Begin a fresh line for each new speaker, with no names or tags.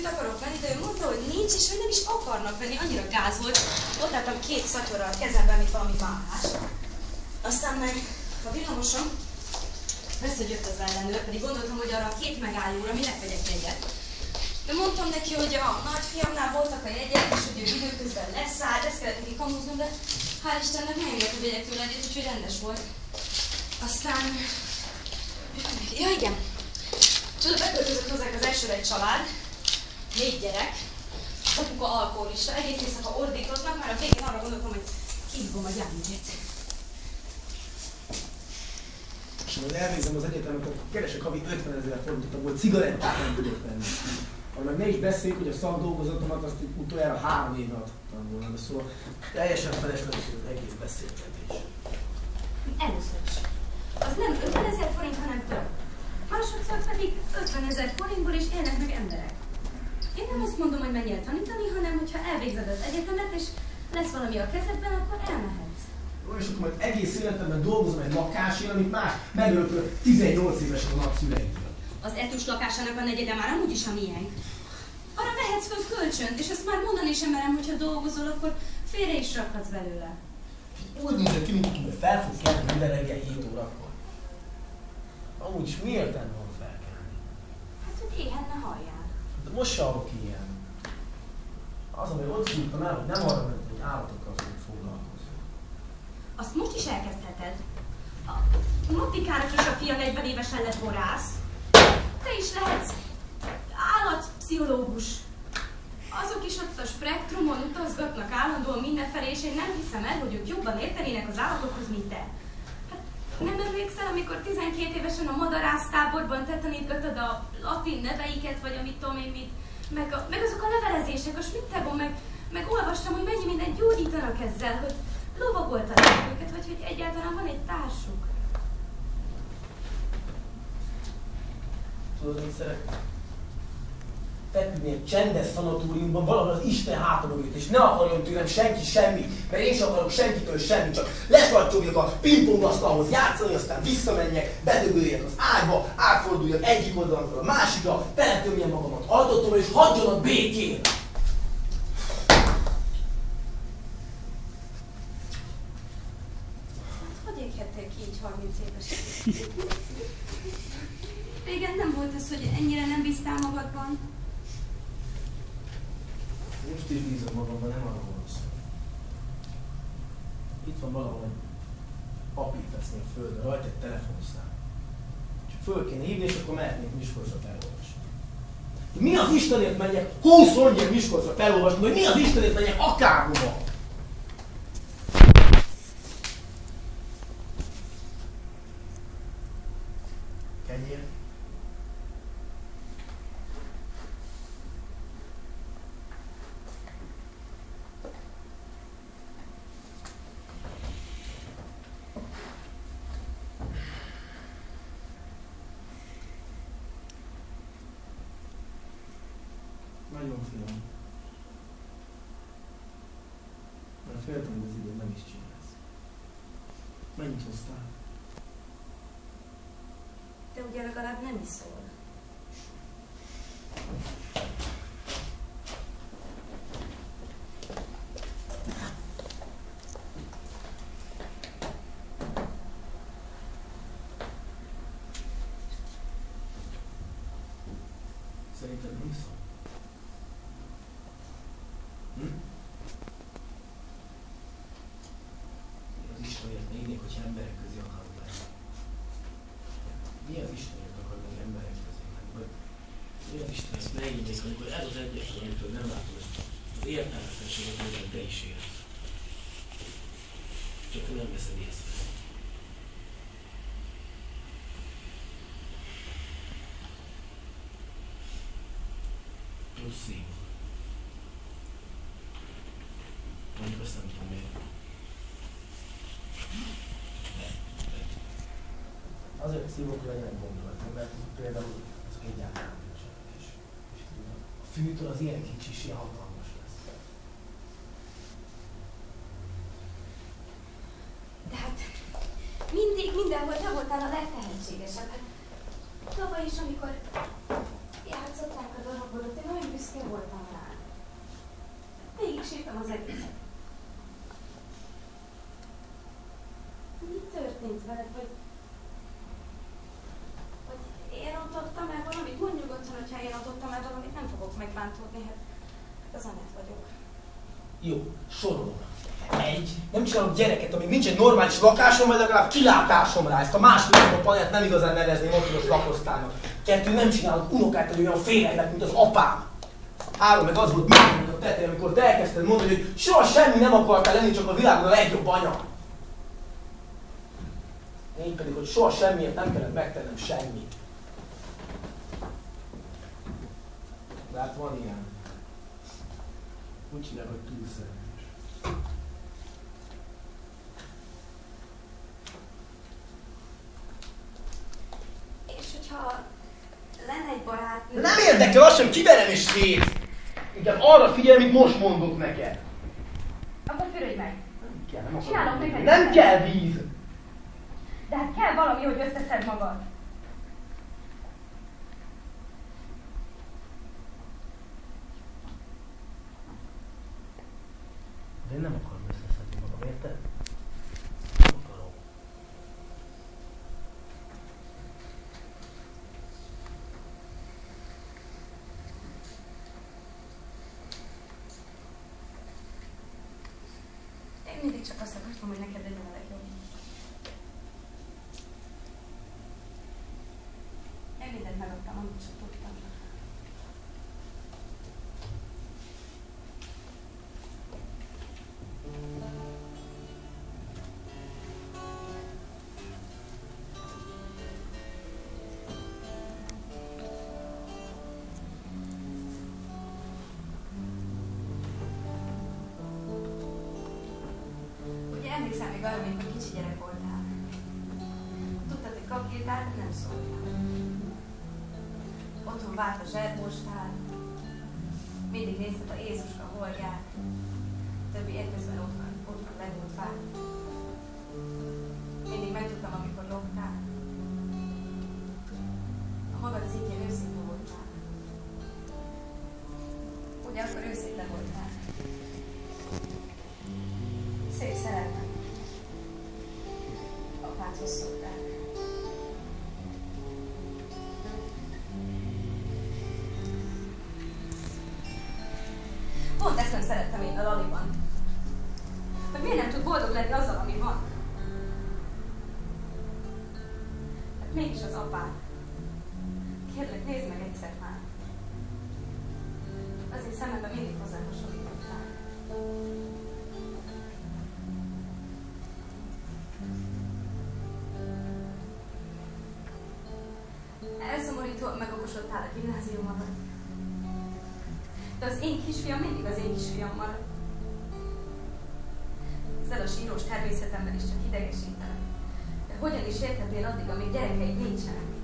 kesztyűt akarok venni, de ő mondta, hogy nincs, és hogy nem is akarnak venni, annyira gáz volt. Ott álltam két szatyorra a kezemben, mint valami máhás. Aztán meg a villamosom, persze, hogy jött az ellenőr, pedig gondoltam, hogy arra a két megállóra minek vegyek egyet. De mondtam neki, hogy a nagyfiamnál voltak a jegyek, és hogy ő időközben leszállt, ezt kellett neki kamuznom, de hál' Istennek nem engedte, hogy vegyek tőle egyet, úgyhogy rendes volt. Aztán... Ja, igen. Tudod, beköltözött hozzánk az elsőre egy család, négy gyerek, az apuka alkoholista, egész éjszaka ordítoznak, már a végén arra gondoltam, hogy kihívom a gyámügyet.
És majd elvégzem az egyetemet, akkor keresek havi 50 ezer forintot, abból cigarettát nem tudok venni. Meg ne is beszéljük, hogy a szakdolgozatomat azt utoljára három éve adtam volna, de szóval teljesen felesleges az egész beszélgetés.
Először is. Az nem 50 ezer forint, hanem több. Másodszor pedig 50 ezer forintból is élnek meg emberek. Én nem azt mondom, hogy menjél tanítani, hanem hogyha elvégzed az egyetemet, és lesz valami a kezedben, akkor elmehetsz.
Jó, és akkor majd egész életemben dolgozom egy lakásért, amit már megörökölök 18 évesen a nagyszüleimtől.
Az etős lakásának a negyede már amúgy is a miénk. Arra vehetsz föl kölcsönt, és ezt már mondani sem merem, hogyha dolgozol, akkor félre is rakhatsz belőle.
Úgy nézek ki, mint fel fog kelni minden reggel 7 órakor. Amúgy is miért nem van felkelni?
Hát, hogy éhen ne halljál.
Se alok ilyen. Az, ami ott szúrtam el, hogy nem arra ment, hogy állatokkal fogok foglalkozni.
Azt most is elkezdheted. A Matikának is a fia 40 évesen lett borász. Te is lehetsz állatpszichológus. Azok is ott a spektrumon utazgatnak állandóan mindenfelé, és én nem hiszem el, hogy ők jobban értenének az állatokhoz, mint te. Nem emlékszel, amikor 12 évesen a madarásztáborban te tanítgatod a latin neveiket, vagy amit tudom én mit, meg, a, meg azok a levelezések, a smittegon, meg, meg olvastam, hogy mennyi mindent gyógyítanak ezzel, hogy lovagoltatják őket, vagy hogy egyáltalán van egy társuk.
Tudod, mit szeretnék? Feküdni egy csendes szanatóriumban, valahol az Isten hátam mögött, és ne akarjon tőlem senki semmit, mert én sem akarok senkitől semmit, csak lesvarcsoljak a pingpongasztalhoz játszani, aztán visszamenjek, bedögöljek az ágyba, átforduljak egyik oldalról a másikra, teletömjem magamat ajtótól, és hagyjanak békén!
Hogy éghettél ki így 30 évesen? Régen nem volt ez, hogy ennyire nem bíztál magadban.
Most is bízom magamban, nem arra van szó. Itt van valahol egy papír veszni a földre, rajta egy telefonszám. Csak föl kéne hívni, és akkor mehetnék Miskolcra felolvasni. Mi az Istenért menjek 20 mondják Miskolcra felolvasni, vagy mi az Istenért menjek akárhova? Kenyér. Nagyon finom. Mert féltem, hogy az idő nem is csinálsz. Mennyit hoztál?
De ugye
az Istenért ne innék, amikor ez az egyetlen, amitől nem látom ezt az értelmetlenséget, amit te is érsz. Csak te nem veszed észre. Plusz szív. Mondjuk azt nem tudom miért. Azért szívok, hogy legyenek gondolatok, mert például azok egyáltalán nincsenek. És, és a fűtől az ilyen kicsi is ilyen lesz.
De hát mindig minden el, hogy te voltál a legtehetségesebb. Hát, tavaly is, amikor játszották a darabodat, én nagyon büszke voltam rá. Végig sírtam az egészet. Mi történt veled, hogy én rontottam el valamit? Mondj nyugodtan, hogyha én rontottam el valamit, nem fogok megbántódni, hát, hát az vagyok.
Jó, sorolom. Egy, nem csinálok gyereket, amíg nincs egy normális lakásom, vagy legalább kilátásom rá. Ezt a második napot nem igazán nevezném ott, lakosztálynak. Kettő, nem csinálok unokát, hogy olyan félelek, mint az apám. Három, meg az volt minden a tetej, amikor te elkezdted mondani, hogy soha semmi nem akartál lenni, csak a világon a legjobb anya. Én pedig, hogy soha semmiért nem kellett megtennem semmit. De hát van ilyen. Úgy hívják, hogy túlszerelés.
És hogyha lenne egy barát...
Nem érdekel az sem, kiverem és szét. Inkább arra figyelj, amit most mondok neked.
Akkor fürödj meg.
Nem kell, nem akarom.
neked
Nem kell víz.
De hát kell valami, hogy összeszed magad.
De én nem akarom összeszedni magam, érted? Nem akarom.
Én mindig csak azt akartam, hogy neked legyen a legjobb. Én mindent megadtam, emlékszem még arra, amikor kicsi gyerek voltál. Tudtad, hogy kap gitár, de nem szóltál. Otthon várt a zserbostál. Mindig nézted a Jézuska holdját. Többi egyezben ott van, ott van legott fát. Mindig megtudtam, amikor loptál. A magad szintjén őszinte voltál. Ugye akkor őszinte voltál. Pont ezt nem szerettem én a Laliban. Hogy miért nem tud boldog lenni azzal, ami van? Hát mégis az apád. Kérlek, nézd meg egyszer már. Az szememben mindig hozzá hasonlítottál. Elszomorító megokosodtál a gimnázium alatt. De az én kisfiam mindig az én kisfiam marad. Ezzel a sírós természetemben is csak idegesítenek. De hogyan is érthetél addig, amíg gyerekeid nincsenek?